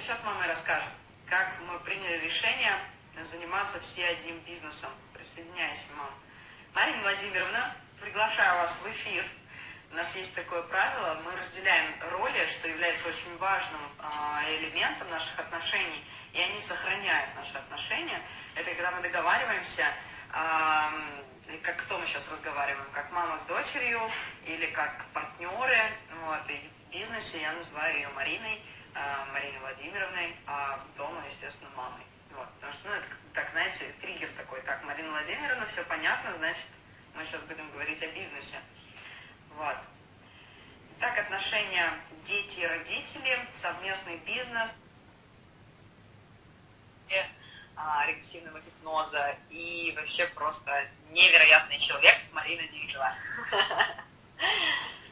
сейчас мама расскажет, как мы приняли решение заниматься все одним бизнесом. Присоединяйся, мам. Марина Владимировна, приглашаю вас в эфир. У нас есть такое правило, мы разделяем роли, что является очень важным а, элементом наших отношений, и они сохраняют наши отношения. Это когда мы договариваемся, как кто мы сейчас разговариваем, как мама с дочерью или как партнеры. Вот, и в бизнесе я называю ее Мариной, а, Мариной Владимировной, а дома, естественно, мамой. Вот, потому что, ну, это, так, знаете, триггер такой, так, Марина Владимировна, все понятно, значит, мы сейчас будем говорить о бизнесе. Вот. Так, отношения дети и родители, совместный бизнес, а, регрессивного гипноза и вообще просто невероятный человек Марина Дилова.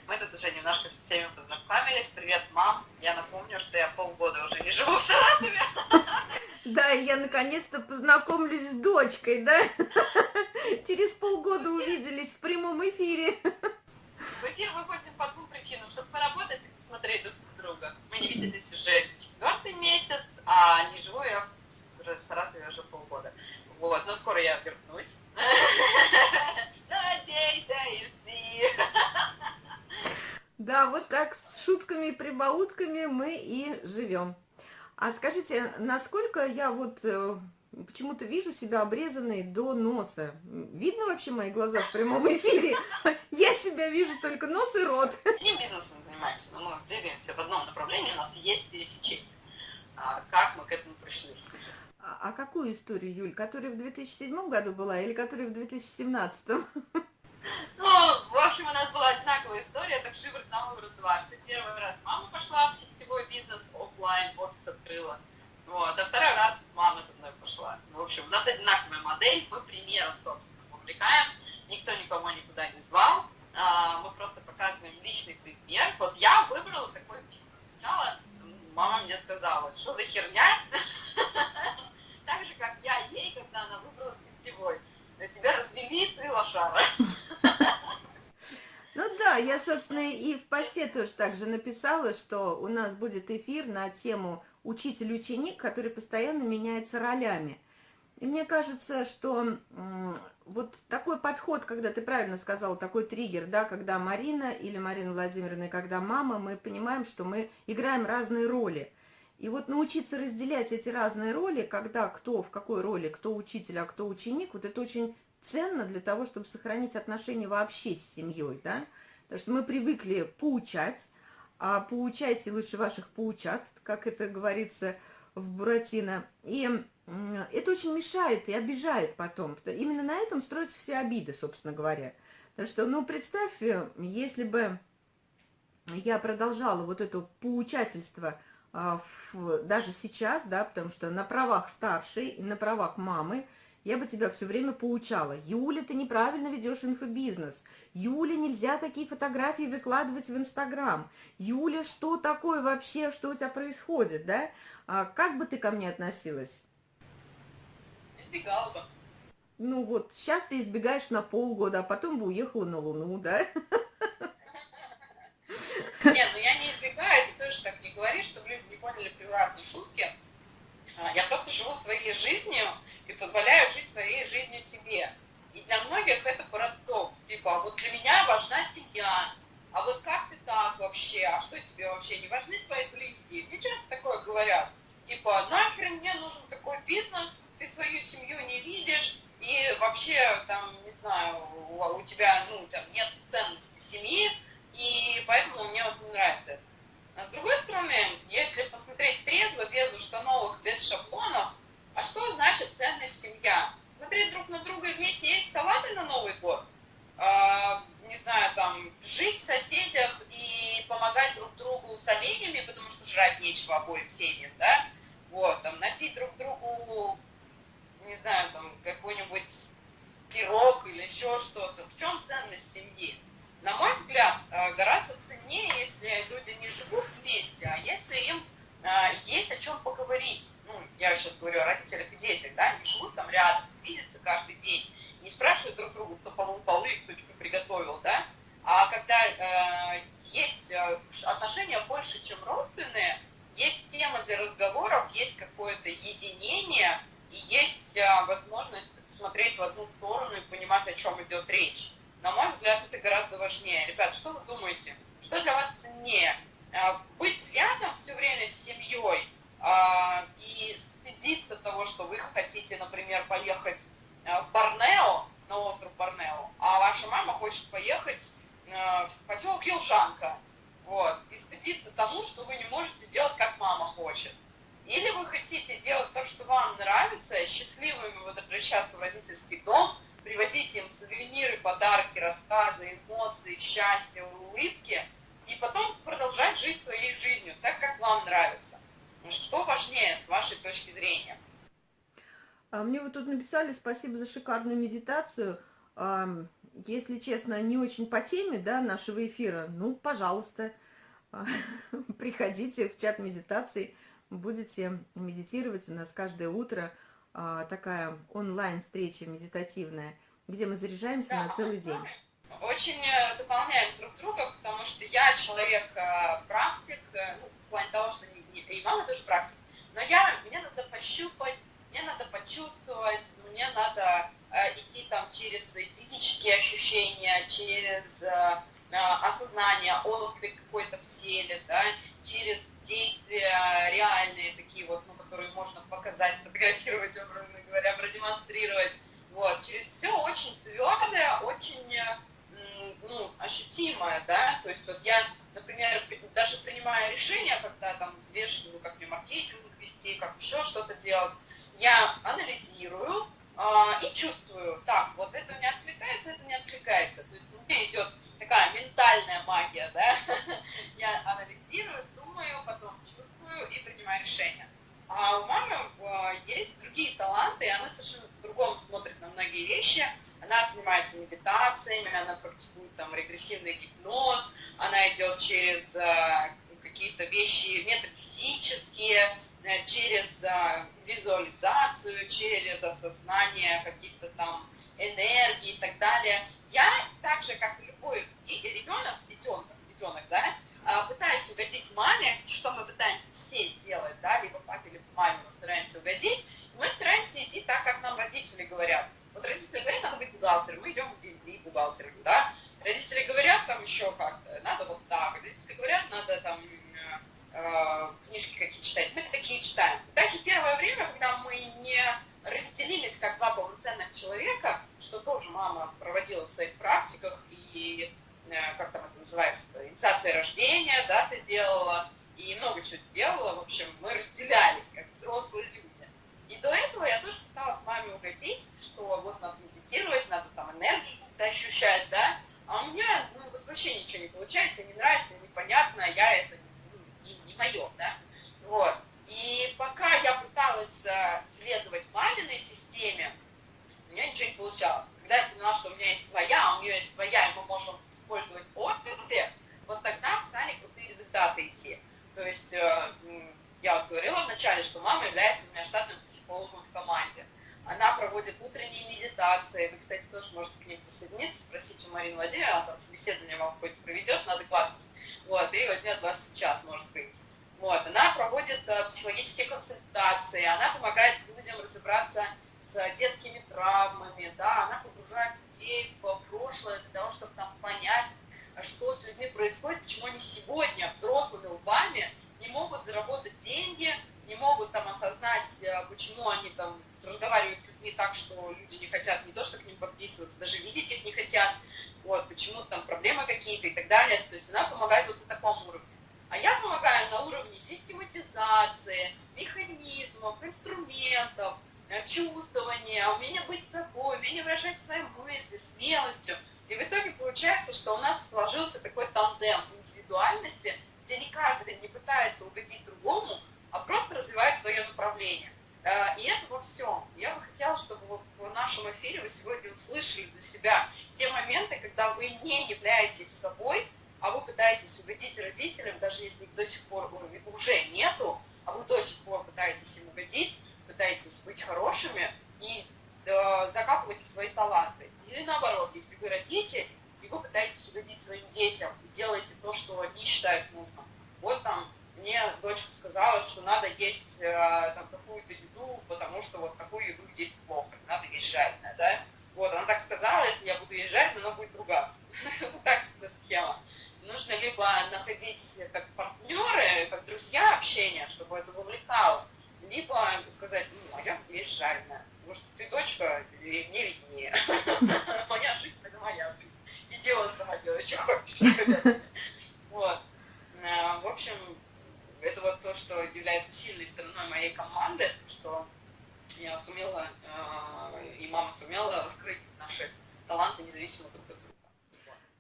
Мы тут уже немножко с всеми познакомились. Привет, мам. Я напомню, что я полгода уже не живу в Саратове. Да, и я наконец-то познакомлюсь с дочкой, да? Через полгода увиделись в прямом эфире. В эфир выходим по двум причинам. Чтобы поработать и посмотреть друг друга. Мы не виделись уже четвертый месяц, а не живу я в Саратове уже полгода. Вот, но скоро я вернусь. Надейся и жди. Да, вот так шутками и прибаутками мы и живем. А скажите, насколько я вот э, почему-то вижу себя обрезанной до носа. Видно вообще мои глаза в прямом эфире? Я себя вижу только нос и рот. Не бизнесом занимаемся, но мы двигаемся в одном направлении, у нас есть пересечение. А как мы к этому пришли. А, а какую историю, Юль? Которая в 2007 году была или которая в 2017? Ну, в общем, у нас была одинаковая история, так шиворот на выворот дважды. Первый раз мама пошла в сетевой бизнес, офлайн, офис открыла. Вот, а второй раз мама со мной пошла. В общем, у нас одинаковая модель, мы примером, собственно, увлекаем. Никто никого никуда не звал. А, мы просто показываем личный пример. Вот я выбрала такой бизнес. Сначала мама мне сказала, что за херня? Так же, как я ей, когда она выбрала сетевой. На тебя развели, ты лошара. Ну да, я, собственно, и в посте тоже так же написала, что у нас будет эфир на тему учитель-ученик, который постоянно меняется ролями. И мне кажется, что вот такой подход, когда ты правильно сказала, такой триггер, да, когда Марина или Марина Владимировна, когда мама, мы понимаем, что мы играем разные роли. И вот научиться разделять эти разные роли, когда кто в какой роли, кто учитель, а кто ученик, вот это очень ценно для того, чтобы сохранить отношения вообще с семьей, да. Потому что мы привыкли поучать, а поучайте лучше ваших поучат, как это говорится в Буратино. И это очень мешает и обижает потом. Именно на этом строятся все обиды, собственно говоря. Потому что, ну, представь, э, если бы я продолжала вот это поучательство а, даже сейчас, да, потому что на правах старшей на правах мамы я бы тебя все время поучала. Юля, ты неправильно ведешь инфобизнес. Юля, нельзя такие фотографии выкладывать в Инстаграм. Юля, что такое вообще, что у тебя происходит, да? А как бы ты ко мне относилась? Избегала бы. Ну вот, сейчас ты избегаешь на полгода, а потом бы уехала на Луну, да? Нет, ну я не избегаю, ты тоже так не говоришь, чтобы люди не поняли превратные шутки. А, я просто живу своей жизнью и позволяю жить своей жизнью тебе. И для многих это парадокс, типа, а вот для меня важна семья, а вот как ты так вообще, а что тебе вообще, не важны твои близкие? Мне часто такое говорят, типа, нахер мне нужен такой бизнес, ты свою семью не видишь, и вообще, там, не знаю, у, у тебя, ну, там, нет ценности семьи, и поэтому мне вот не нравится это. А с другой стороны, если посмотреть трезво, без установок, без шаблонов, а что значит ценность семья? Смотреть друг на друга вместе есть салаты на Новый год? А, не знаю, там, жить в соседях и помогать друг другу с оленями, потому что жрать нечего обоим семьям, да? Вот, там, носить друг другу, не знаю, там, какой-нибудь пирог или еще что-то. В чем ценность семьи? На мой взгляд, э, гораздо ценнее, если люди не живут вместе, а если им э, есть о чем поговорить. Ну, я сейчас говорю о родителях и детях, да, не живут там рядом, видятся каждый день, не спрашивают друг друга, кто помыл полы, кто что приготовил, да, а когда э, есть э, отношения больше, чем родственные, есть тема для разговора, родительский дом, привозить им сувениры, рассказы, эмоции, счастье, улыбки, и потом продолжать жить своей жизнью так, как вам нравится. Что важнее с вашей точки зрения? А мне вот тут написали спасибо за шикарную медитацию. Если честно, не очень по теме да, нашего эфира, ну, пожалуйста, приходите в чат медитации, будете медитировать. У нас каждое утро а, такая онлайн-встреча медитативная, где мы заряжаемся да, на целый день. Очень э, дополняем друг друга, потому что я человек-практик, э, э, ну, в плане того, что не, и мама тоже практик, но я, мне надо пощупать, мне надо почувствовать, мне надо э, идти там через физические ощущения, через э, осознание, отклик какой-то в теле, да, через действия реальные такие вот, ну, которые можно показать, сфотографировать, образно говоря, продемонстрировать. Вот, через все очень твердое, очень ну, ощутимое, да, то есть вот я, например, даже решение, когда там взвешиваю, как мне маркетинг вести, как еще что-то делать, я анализирую э, и чувствую, так, вот это не откликается, это не откликается. То есть у меня идет такая ментальная магия, да, я анализирую, думаю, потом чувствую и принимаю решение. А у мамы э, есть другие таланты, и она совершенно по-другому смотрит на многие вещи. Она занимается медитациями, она практикует там регрессивный гипноз, она идет через э, какие-то вещи метафизические, э, через э, визуализацию, через осознание каких-то там энергий и так далее. Я так же, как и любой ребенок, детенок, детенок, да, а, пытаясь угодить маме, что мы пытаемся все сделать, да, либо папе, либо маме угодить, мы стараемся идти так, как нам родители говорят. Вот родители говорят, надо быть бухгалтером, мы идем быть бухгалтером, да. Родители говорят там еще как-то, надо вот так. Родители говорят, надо там э, книжки какие читать, мы такие читаем. Также первое время, когда мы не разделились как два полноценных человека, что тоже мама проводила в своих практиках и Э, как там это называется, инициация рождения, да, ты делала, и много чего делала, в общем, мы разделялись, как взрослые люди. И до этого я тоже пыталась маме угодить, что вот надо медитировать, надо там энергии ощущать, да, а у меня, ну, вот вообще ничего не получается, не нравится, непонятно, я это ну, не, не мое, да, вот. И пока я пыталась э, следовать маминой системе, у меня ничего не получалось. Когда я поняла, что у меня есть своя, а у нее есть своя, и мы можем использовать отклики, вот тогда стали крутые результаты идти. То есть э, я вот говорила вначале, что мама является у меня штатным психологом в команде. Она проводит утренние медитации. Вы, кстати, тоже можете к ней присоединиться, спросить у Марины Владимировны, она там собеседование вам какое-то проведет на адекватность. Вот, и возьмет вас в чат, может быть. Вот, она проводит э, психологические консультации, она помогает людям разобраться с детскими травмами, да, она погружает людей в прошлое для того, чтобы там понять, что с людьми происходит, почему они сегодня взрослыми лбами не могут заработать деньги, не могут там осознать, э, почему они там разговаривают с людьми так, что люди не хотят не то, что к ним подписываться, даже видеть их не хотят, вот, почему там проблемы какие-то и так далее. То есть она помогает вот на таком уровне. А я помогаю на уровне систематизации, механизмов, инструментов, Э, чувствование, умение быть собой, умение выражать свои мысли, смелостью. И в итоге получается, что у нас сложился такой тандем индивидуальности, где не каждый не пытается угодить другому, а просто развивает свое направление. Э, и это во всем. Я бы хотела, чтобы в нашем эфире вы сегодня услышали для себя те моменты, когда вы не являетесь собой, а вы пытаетесь угодить родителям, даже если их до сих пор уже нету, а вы до сих пор пытаетесь им угодить, пытаетесь быть хорошими и э, закапываете свои таланты. Или наоборот, если вы родитель, и вы пытаетесь угодить своим детям и делаете то, что они считают нужным. Вот там мне дочка сказала, что надо есть э, там какую-то еду, потому что вот такую еду есть плохо, надо есть жареное, да? Вот, она так сказала, если я буду есть жареное, она будет ругаться. Это так схема. Нужно либо находить как партнеры, как друзья общения, чтобы это вовлекало, либо сказать, ну, а я есть жареная. Потому что ты дочка, и мне виднее. Моя жизнь, это моя жизнь. И делай сама делай, Вот. Э, в общем, это вот то, что является сильной стороной моей команды, что я сумела, э, и мама сумела раскрыть наши таланты независимо друг от друга.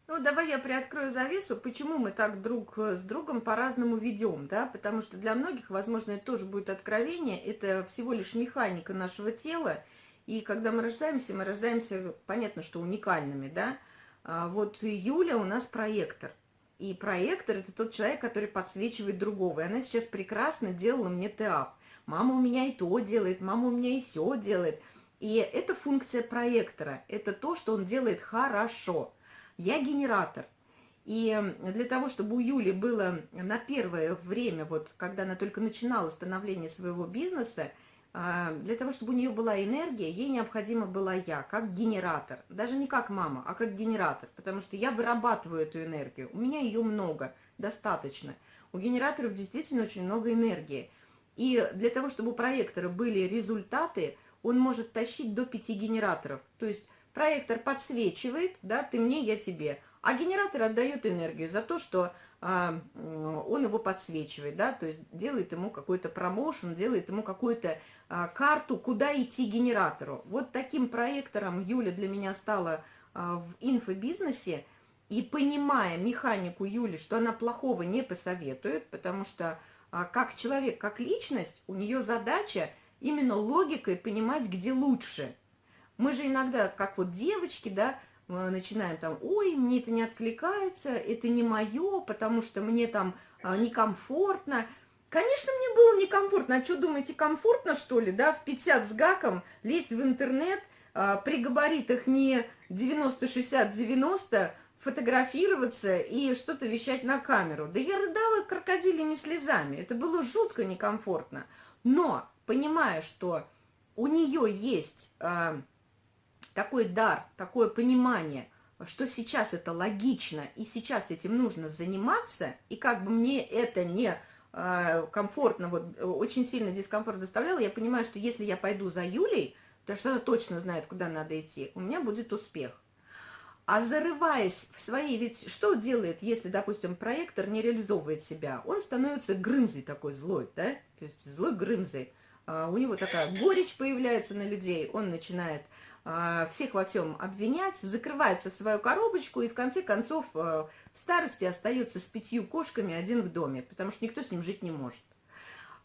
Ну, давай я приоткрою завесу, почему мы так друг с другом по-разному ведем, да, потому что для многих, возможно, это тоже будет откровение, это всего лишь механика нашего тела, и когда мы рождаемся, мы рождаемся, понятно, что уникальными, да, вот Юля у нас проектор, и проектор – это тот человек, который подсвечивает другого, и она сейчас прекрасно делала мне ТАП. Мама у меня и то делает, мама у меня и все делает. И это функция проектора, это то, что он делает хорошо. Я генератор. И для того, чтобы у Юли было на первое время, вот когда она только начинала становление своего бизнеса, а, для того, чтобы у нее была энергия, ей необходима была я, как генератор. Даже не как мама, а как генератор, потому что я вырабатываю эту энергию. У меня ее много, достаточно. У генераторов действительно очень много энергии. И для того, чтобы у проектора были результаты, он может тащить до 5 генераторов. То есть проектор подсвечивает, да, ты мне, я тебе, а генератор отдает энергию за то, что а, он его подсвечивает, да, то есть делает ему какой-то промоушен, делает ему какую-то а, карту, куда идти генератору. Вот таким проектором Юля для меня стала а, в инфобизнесе, и понимая механику Юли, что она плохого не посоветует, потому что а как человек, как личность, у нее задача именно логикой понимать, где лучше. Мы же иногда, как вот девочки, да, начинаем там, ой, мне это не откликается, это не мое, потому что мне там а, некомфортно. Конечно, мне было некомфортно. А что, думаете, комфортно, что ли, да, в 50 с гаком лезть в интернет, а, при габаритах не 90-60-90, фотографироваться и что-то вещать на камеру. Да я рыдала крокодилями слезами. Это было жутко некомфортно. Но, понимая, что у нее есть э, такой дар, такое понимание, что сейчас это логично, и сейчас этим нужно заниматься, и как бы мне это не комфортно, вот очень сильно дискомфорт доставляло, я понимаю, что если я пойду за Юлей, потому что она точно знает, куда надо идти, у меня будет успех. А зарываясь в свои, ведь что делает, если, допустим, проектор не реализовывает себя? Он становится грымзой такой злой, да? То есть злой грымзой. А, у него такая горечь появляется на людей, он начинает а, всех во всем обвинять, закрывается в свою коробочку и в конце концов а, в старости остается с пятью кошками один в доме, потому что никто с ним жить не может.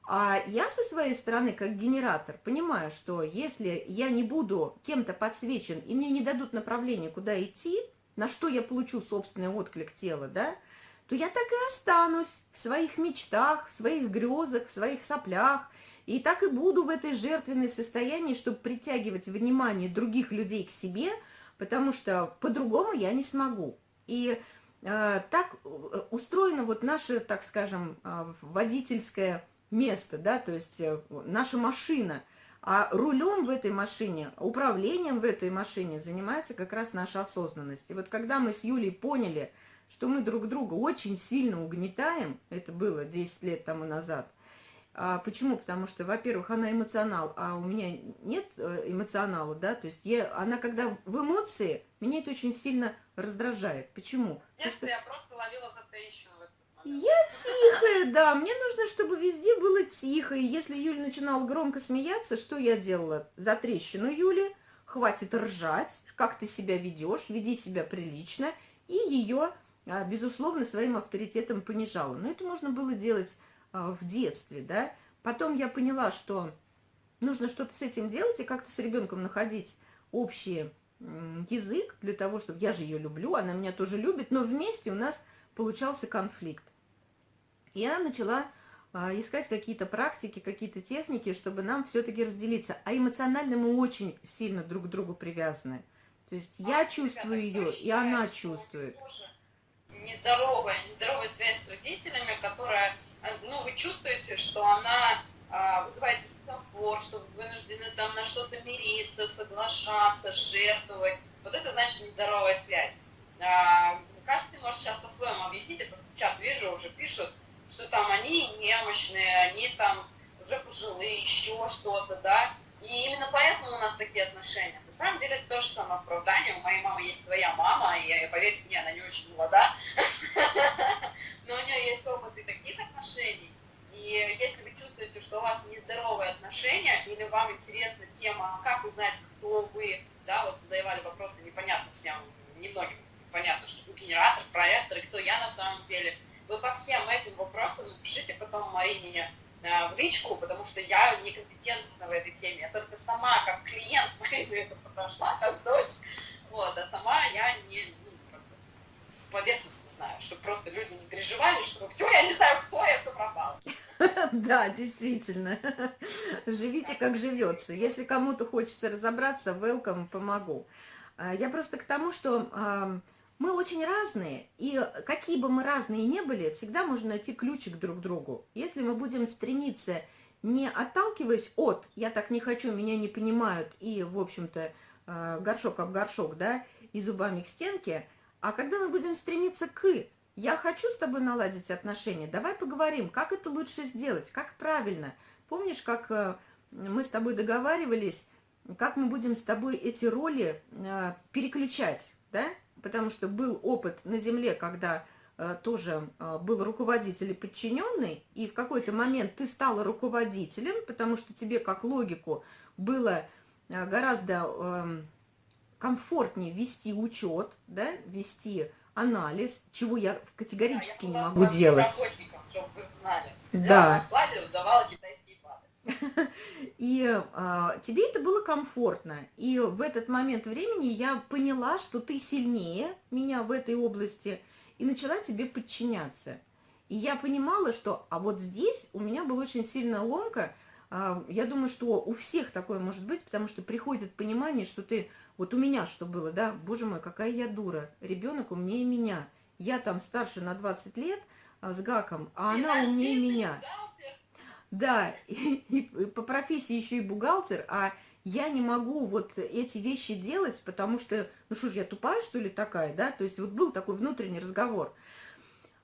А я со своей стороны, как генератор, понимаю, что если я не буду кем-то подсвечен, и мне не дадут направление, куда идти, на что я получу собственный отклик тела, да, то я так и останусь в своих мечтах, в своих грезах, в своих соплях, и так и буду в этой жертвенной состоянии, чтобы притягивать внимание других людей к себе, потому что по-другому я не смогу. И так э, устроена вот наша, так скажем, э, водительская место, да, то есть э, наша машина. А рулем в этой машине, управлением в этой машине занимается как раз наша осознанность. И вот когда мы с Юлей поняли, что мы друг друга очень сильно угнетаем, это было 10 лет тому назад, почему? Потому что, во-первых, она эмоционал, а у меня нет э, эмоционала, да, то есть я, она когда в эмоции, меня это очень сильно раздражает. Почему? Нет, что... я просто ловила. Я тихая, да, мне нужно, чтобы везде было тихо. И если Юля начинала громко смеяться, что я делала? За трещину Юли, хватит ржать, как ты себя ведешь, веди себя прилично. И ее, а, безусловно, своим авторитетом понижала. Но это можно было делать а, в детстве, да. Потом я поняла, что нужно что-то с этим делать и как-то с ребенком находить общий язык для того, чтобы... Я же ее люблю, она меня тоже любит, но вместе у нас получался конфликт. Я начала а, искать какие-то практики, какие-то техники, чтобы нам все-таки разделиться. А эмоционально мы очень сильно друг к другу привязаны. То есть а, я чувствую ее, и она чувствует. Нездоровая, нездоровая связь с родителями, которая, а, ну, вы чувствуете, что она а, вызывает дискомфорт, что вы вынуждены там на что-то мириться, соглашаться, жертвовать. Вот это значит нездоровая связь. А, каждый может сейчас по-своему объяснить, это в чат вижу, уже пишут, что там они немощные, они там уже пожилые, еще что-то, да. И именно поэтому у нас такие отношения. На самом деле это тоже самооправдание. У моей мамы есть своя мама, и поверьте мне, она не очень молода, но у нее есть если вы чувствуете, что у вас нездоровые отношения, или вам интересна тема, как узнать, кто вы, да, вот задавали вопросы непонятно всем, немногим понятно, что генератор, проектор, и кто я на самом деле, вы по всем этим вопросам напишите потом Марине э, в личку, потому что я некомпетентна в этой теме. Я только сама, как клиент, это подошла, как дочь, вот, а сама я не ну, как бы поверхностно знаю, чтобы просто люди не переживали, что все, я не знаю, кто я, все пропало. Да, действительно. Живите, как живется. Если кому-то хочется разобраться, welcome, помогу. А, я просто к тому, что мы очень разные, и какие бы мы разные ни были, всегда можно найти ключик друг к другу. Если мы будем стремиться, не отталкиваясь от «я так не хочу, меня не понимают» и, в общем-то, а, горшок об горшок, да, и зубами к стенке, а когда мы будем стремиться к «я хочу с тобой наладить отношения», давай поговорим, как это лучше сделать, как правильно. Помнишь, как э, мы с тобой договаривались, как мы будем с тобой эти роли э, переключать, да? потому что был опыт на Земле, когда э, тоже был руководитель и подчиненный, и в какой-то момент ты стала руководителем, потому что тебе как логику было гораздо э, комфортнее вести учет, да, вести анализ, чего я категорически да, я не могу делать. Да. И а, тебе это было комфортно. И в этот момент времени я поняла, что ты сильнее меня в этой области, и начала тебе подчиняться. И я понимала, что, а вот здесь у меня была очень сильная ломка. А, я думаю, что у всех такое может быть, потому что приходит понимание, что ты, вот у меня что было, да, боже мой, какая я дура, ребенок умнее меня. Я там старше на 20 лет а, с гаком, а она умнее меня. Да, и, и по профессии еще и бухгалтер, а я не могу вот эти вещи делать, потому что, ну что ж, я тупая, что ли, такая, да? То есть вот был такой внутренний разговор.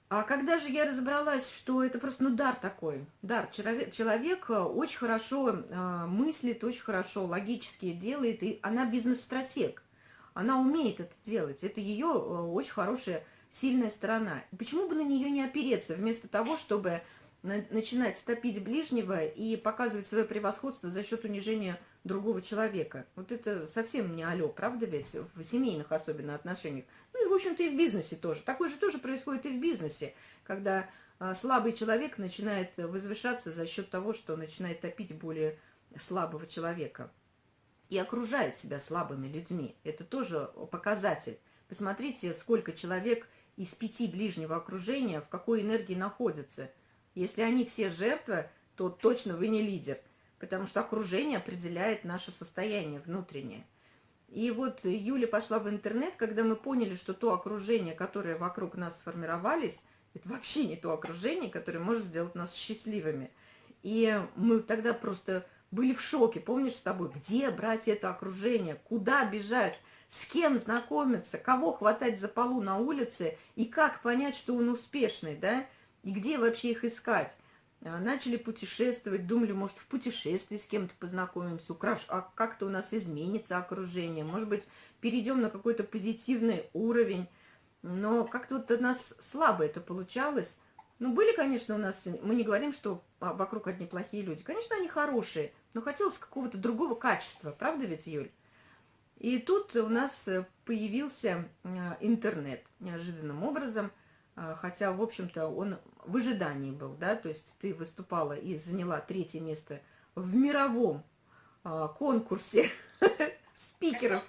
А когда же я разобралась, что это просто, ну, дар такой, дар, человек, человек очень хорошо э, мыслит, очень хорошо логически делает, и она бизнес-стратег, она умеет это делать, это ее э, очень хорошая, сильная сторона. Почему бы на нее не опереться, вместо того, чтобы начинать стопить ближнего и показывать свое превосходство за счет унижения другого человека. Вот это совсем не алё, правда ведь? В семейных особенно отношениях. Ну и, в общем-то, и в бизнесе тоже. Такое же тоже происходит и в бизнесе, когда а, слабый человек начинает возвышаться за счет того, что начинает топить более слабого человека. И окружает себя слабыми людьми. Это тоже показатель. Посмотрите, сколько человек из пяти ближнего окружения в какой энергии находится – если они все жертвы, то точно вы не лидер, потому что окружение определяет наше состояние внутреннее. И вот Юля пошла в интернет, когда мы поняли, что то окружение, которое вокруг нас сформировались, это вообще не то окружение, которое может сделать нас счастливыми. И мы тогда просто были в шоке, помнишь с тобой, где брать это окружение, куда бежать, с кем знакомиться, кого хватать за полу на улице и как понять, что он успешный, да? И где вообще их искать? А, начали путешествовать, думали, может, в путешествии с кем-то познакомимся, украш... а как-то у нас изменится окружение, может быть, перейдем на какой-то позитивный уровень. Но как-то вот у нас слабо это получалось. Ну, были, конечно, у нас, мы не говорим, что вокруг одни плохие люди. Конечно, они хорошие, но хотелось какого-то другого качества, правда ведь, Юль? И тут у нас появился а, интернет неожиданным образом – хотя, в общем-то, он в ожидании был, да, то есть ты выступала и заняла третье место в мировом а, конкурсе спикеров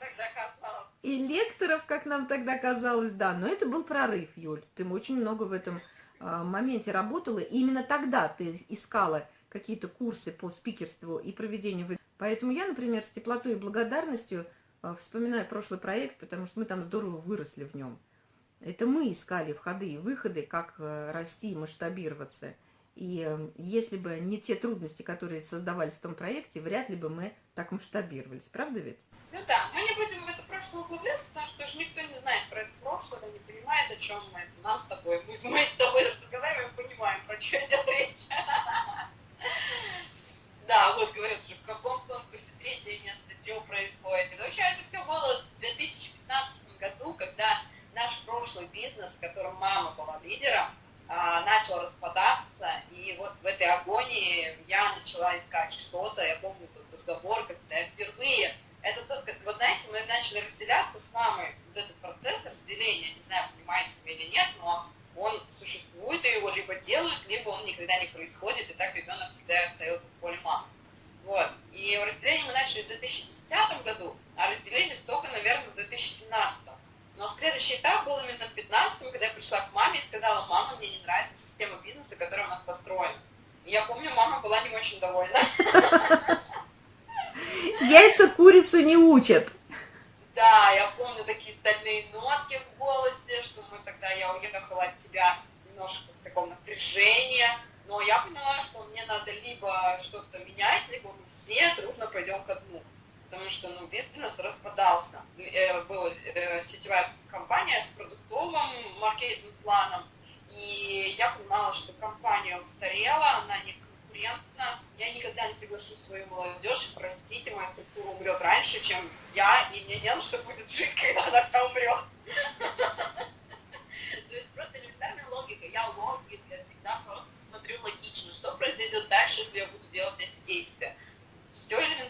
и лекторов, как нам тогда казалось, да, но это был прорыв, Юль, ты очень много в этом а, моменте работала, и именно тогда ты искала какие-то курсы по спикерству и проведению. Поэтому я, например, с теплотой и благодарностью вспоминаю прошлый проект, потому что мы там здорово выросли в нем. Это мы искали входы и выходы, как э, расти и масштабироваться. И э, если бы не те трудности, которые создавались в том проекте, вряд ли бы мы так масштабировались. Правда ведь? Ну да, мы не будем в это прошлое углубляться, потому что даже никто не знает про это прошлое, не понимает, о чем мы. Это нам с тобой. Мы, мы с тобой разговариваем, понимаем, про что идет речь. Да, вот говорят уже, в каком конкурсе третье место, что происходит. И вообще это все было в 2015 году, когда прошлый бизнес, в котором мама была лидером, а, начал распадаться, и вот в этой агонии я начала искать что-то, я помню тот разговор, когда я впервые, это тот, как, вот знаете, мы начали разделяться с мамой, вот этот процесс разделения, не знаю, понимаете вы или нет, но он существует, и его либо делают, либо он никогда не происходит, и так ребенок всегда остается в поле мамы. Вот. И разделение мы начали в 2010 году, а разделились только, наверное, в 2017. Но следующий этап был именно в 2015, когда я пришла к маме и сказала, мама, мне не нравится система бизнеса, которая у нас построена. И я помню, мама была не очень довольна. Яйца курицу не учат. Да, я помню такие стальные нотки в голосе, что мы тогда, я уехала от тебя немножко в таком напряжении, но я поняла, что мне надо либо что-то менять, либо мы все дружно пойдем ко дну. Потому что ну, бизнес распадался. Э, была э, сетевая компания с продуктовым маркетинг-планом, и я понимала, что компания устарела, она не конкурентна. Я никогда не приглашу свою молодежь, простите, моя структура умрет раньше, чем я, и мне не на что будет жить, когда она вся умрет. То есть просто элементарная логика. Я логик, я всегда просто смотрю логично, что произойдет дальше, если я буду делать эти действия.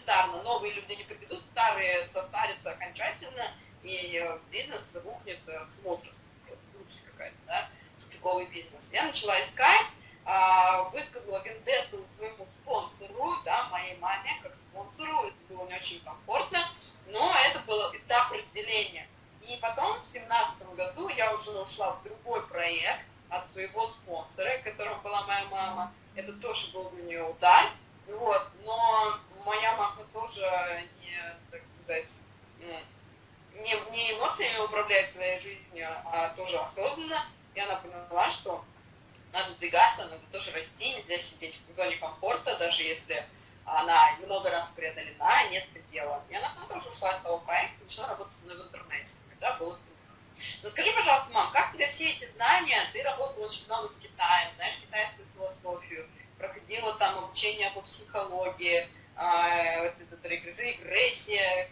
Элементарно. Новые люди не придут, старые состарятся окончательно, и бизнес рухнет с возрастом. Глупость какая-то, да? Тупиковый бизнес. Я начала искать, а, высказала вендетту своему спонсору, да, моей маме, как спонсору, это было не очень комфортно, но это был этап разделения. И потом в семнадцатом году я уже ушла в другой проект от своего спонсора, которым была моя мама. Это тоже был для нее удар. Вот. Но моя мама тоже не, так сказать, не, не эмоциями управляет своей жизнью, а тоже осознанно. И она поняла, что надо сдвигаться, надо тоже расти, нельзя сидеть в зоне комфорта, даже если она много раз преодолена, нет предела. И она тоже ушла из того проекта, начала работать со мной в интернете. Да, было. Но скажи, пожалуйста, мам, как тебе все эти знания? Ты работала очень много с Китаем, знаешь китайскую философию, проходила там обучение по психологии, э, регрессия,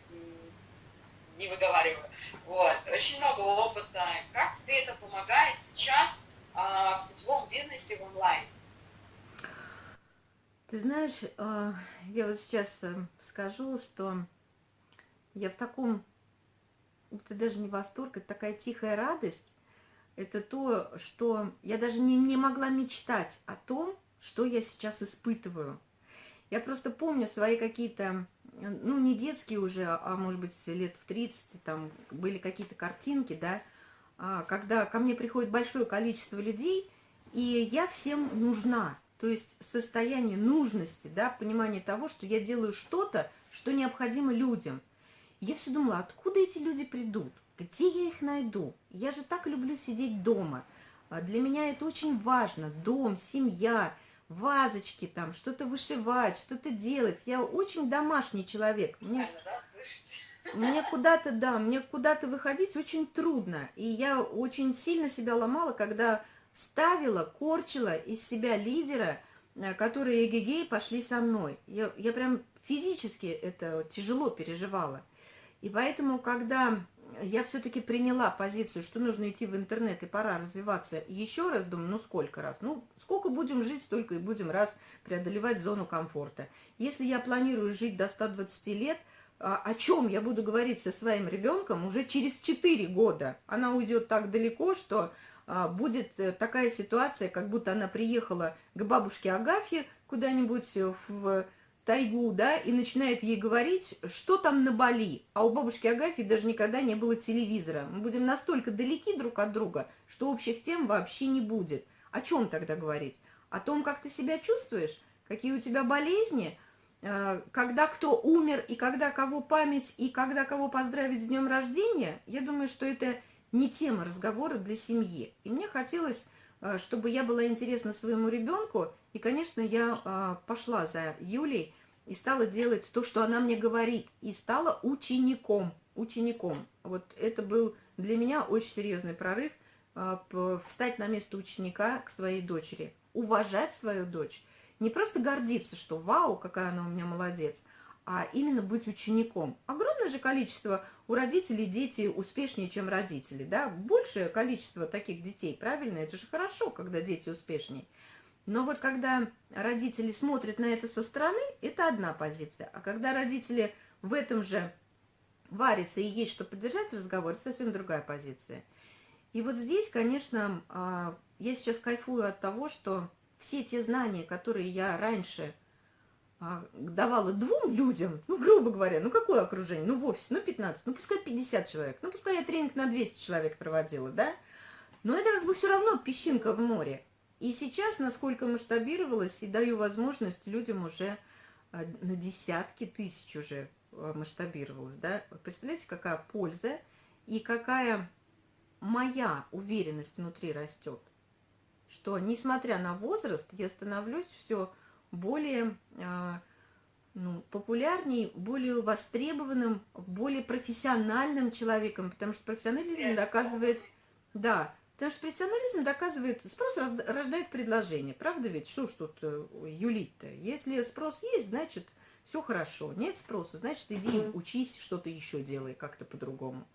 не выговариваю. Вот. Очень много опыта. Как тебе это помогает сейчас а, в сетевом бизнесе в онлайн? Ты знаешь, а, я вот сейчас э, скажу, что я в таком, это даже не восторг, это такая тихая радость, это то, что я даже не, не могла мечтать о том, что я сейчас испытываю. Я просто помню свои какие-то, ну, не детские уже, а может быть лет в 30, там были какие-то картинки, да, а, когда ко мне приходит большое количество людей, и я всем нужна. То есть состояние нужности, да, понимание того, что я делаю что-то, что необходимо людям. Я все думала, откуда эти люди придут? Где я их найду? Я же так люблю сидеть дома. А для меня это очень важно. Дом, семья, вазочки там, что-то вышивать, что-то делать. Я очень домашний человек. Мне... Мне куда-то, да, мне куда-то выходить очень трудно. И я очень сильно себя ломала, когда ставила, корчила из себя лидера, э, которые эгегей пошли со мной. Я, я прям физически это тяжело переживала. И поэтому, когда я все-таки приняла позицию, что нужно идти в интернет и пора развиваться еще раз, думаю, ну сколько раз? Ну, сколько будем жить, столько и будем раз преодолевать зону комфорта. Если я планирую жить до 120 лет – а, о чем я буду говорить со своим ребенком уже через 4 года. Она уйдет так далеко, что а, будет э, такая ситуация, как будто она приехала к бабушке Агафье куда-нибудь в тайгу, да, и начинает ей говорить, что там на Бали. А у бабушки Агафьи даже никогда не было телевизора. Мы будем настолько далеки друг от друга, что общих тем вообще не будет. О чем тогда говорить? О том, как ты себя чувствуешь, какие у тебя болезни, Э, когда кто умер, и когда кого память, и когда кого поздравить с днем рождения, я думаю, что это не тема разговора для семьи. И мне хотелось, э, чтобы я была интересна своему ребенку, и, конечно, я э, пошла за Юлей и стала делать то, что она мне говорит, и стала учеником, учеником. Вот это был для меня очень серьезный прорыв, встать на место ученика к своей дочери, уважать свою дочь, не просто гордиться, что вау, какая она у меня молодец, а именно быть учеником. Огромное же количество у родителей дети успешнее, чем родители, да, большее количество таких детей, правильно? Это же хорошо, когда дети успешнее. Но вот когда родители смотрят на это со стороны, это одна позиция. А когда родители в этом же варятся и есть что поддержать разговор, это совсем другая позиция. И вот здесь, конечно, а, я сейчас кайфую от того, что все те знания, которые я раньше а, давала двум людям, ну, грубо говоря, ну, какое окружение? Ну, в офисе, ну, 15, ну, пускай 50 человек, ну, пускай я тренинг на 200 человек проводила, да? Но это как бы все равно песчинка в море. И сейчас, насколько масштабировалось, и даю возможность людям уже а, на десятки тысяч уже а, масштабировалось, да? Представляете, какая польза и какая моя уверенность внутри растет, что, несмотря на возраст, я становлюсь все более а, ну, популярней, более востребованным, более профессиональным человеком, потому что профессионализм доказывает, да, потому что профессионализм доказывает, спрос рождает предложение, правда ведь, что ж тут э, юлить-то, если спрос есть, значит, все хорошо, нет спроса, значит, иди учись, что-то еще делай как-то по-другому.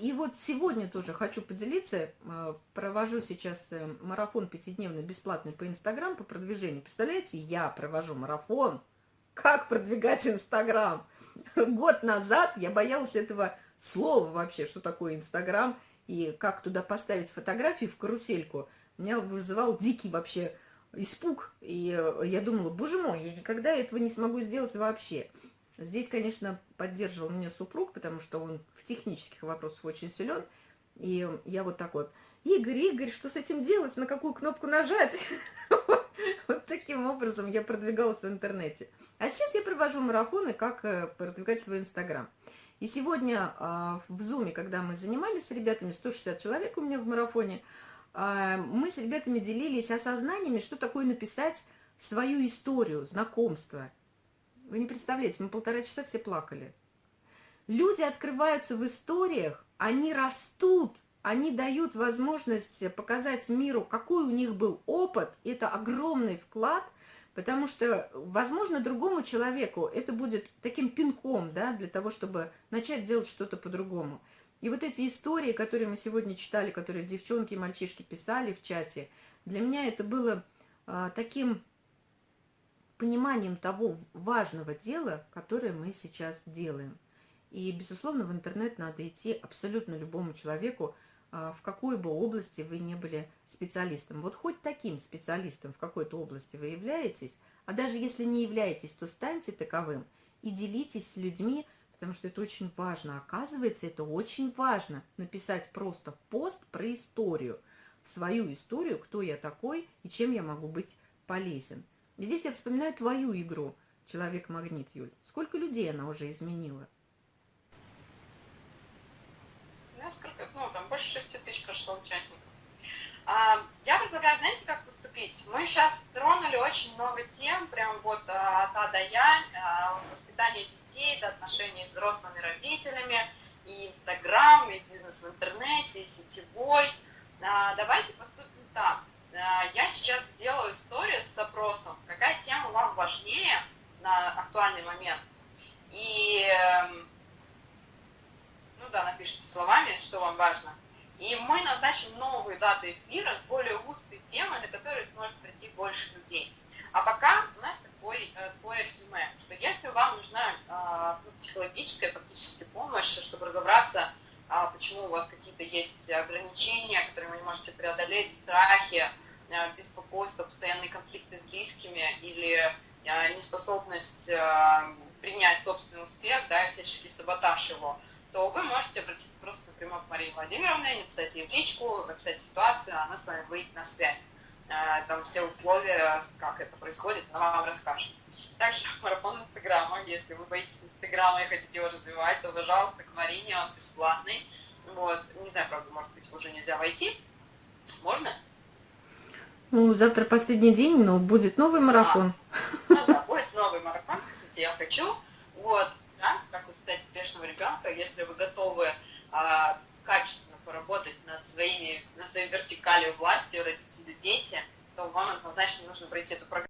И вот сегодня тоже хочу поделиться, э, провожу сейчас э, марафон пятидневный бесплатный по Инстаграм, по продвижению. Представляете, я провожу марафон, как продвигать Инстаграм. Год назад я боялась этого слова вообще, что такое Инстаграм, и как туда поставить фотографии в карусельку. Меня вызывал дикий вообще испуг, и э, я думала, боже мой, я никогда этого не смогу сделать вообще. Здесь, конечно, поддерживал меня супруг, потому что он в технических вопросах очень силен. И я вот так вот, Игорь, Игорь, что с этим делать, на какую кнопку нажать? Вот таким образом я продвигалась в интернете. А сейчас я провожу марафоны, как э, продвигать свой Инстаграм. И сегодня а, в Зуме, когда мы занимались с ребятами, 160 человек у меня в марафоне, а, мы с ребятами делились осознаниями, что такое написать свою историю, знакомство, вы не представляете, мы полтора часа все плакали. Люди открываются в историях, они растут, они дают возможность показать миру, какой у них был опыт. Это огромный вклад, потому что, возможно, другому человеку это будет таким пинком, да, для того, чтобы начать делать что-то по-другому. И вот эти истории, которые мы сегодня читали, которые девчонки и мальчишки писали в чате, для меня это было а, таким пониманием того важного дела, которое мы сейчас делаем. И, безусловно, в интернет надо идти абсолютно любому человеку, а, в какой бы области вы не были специалистом. Вот хоть таким специалистом в какой-то области вы являетесь, а даже если не являетесь, то станьте таковым и делитесь с людьми, потому что это очень важно. Оказывается, это очень важно написать просто пост про историю, свою историю, кто я такой и чем я могу быть полезен. Здесь я вспоминаю твою игру «Человек-магнит», Юль. Сколько людей она уже изменила? Ну, сколько, ну, там больше 6 тысяч прошло участников. А, я предлагаю, знаете, как поступить? Мы сейчас тронули очень много тем, прям вот а, от А до Я, а, воспитание детей, до отношений с взрослыми родителями, и Инстаграм, и бизнес в интернете, и сетевой. Давайте поступим так. Я сейчас сделаю историю с запросом, какая тема вам важнее на актуальный момент. И, эм, ну да, напишите словами, что вам важно. И мы назначим новые даты эфира с более узкой темой, на которую сможет прийти больше людей. А пока у нас такой, э, такое резюме, что если вам нужна а, ну, психологическая, практическая помощь, чтобы разобраться, а, почему у вас какие-то есть ограничения, которые вы не можете преодолеть, страхи, Э, беспокойство, постоянные конфликты с близкими или неспособность принять собственный успех, да, всяческий саботаж его, то вы можете обратиться просто напрямую к Марии Владимировне, написать ей в личку, написать ситуацию, она с вами выйдет на связь. Там все условия, как это происходит, она вам расскажет. Также марафон Инстаграма, если вы боитесь Инстаграма и хотите его развивать, то, пожалуйста, к Марине, он бесплатный. Вот, не знаю, правда, может быть, уже нельзя войти. Можно? Ну, завтра последний день, но будет новый марафон. А, ну да, будет новый марафон, скажите, я хочу. Вот, да, воспитать успешного ребенка, если вы готовы а, качественно поработать над, своими, над своей вертикалью власти, родители, дети, то вам однозначно нужно пройти эту программу.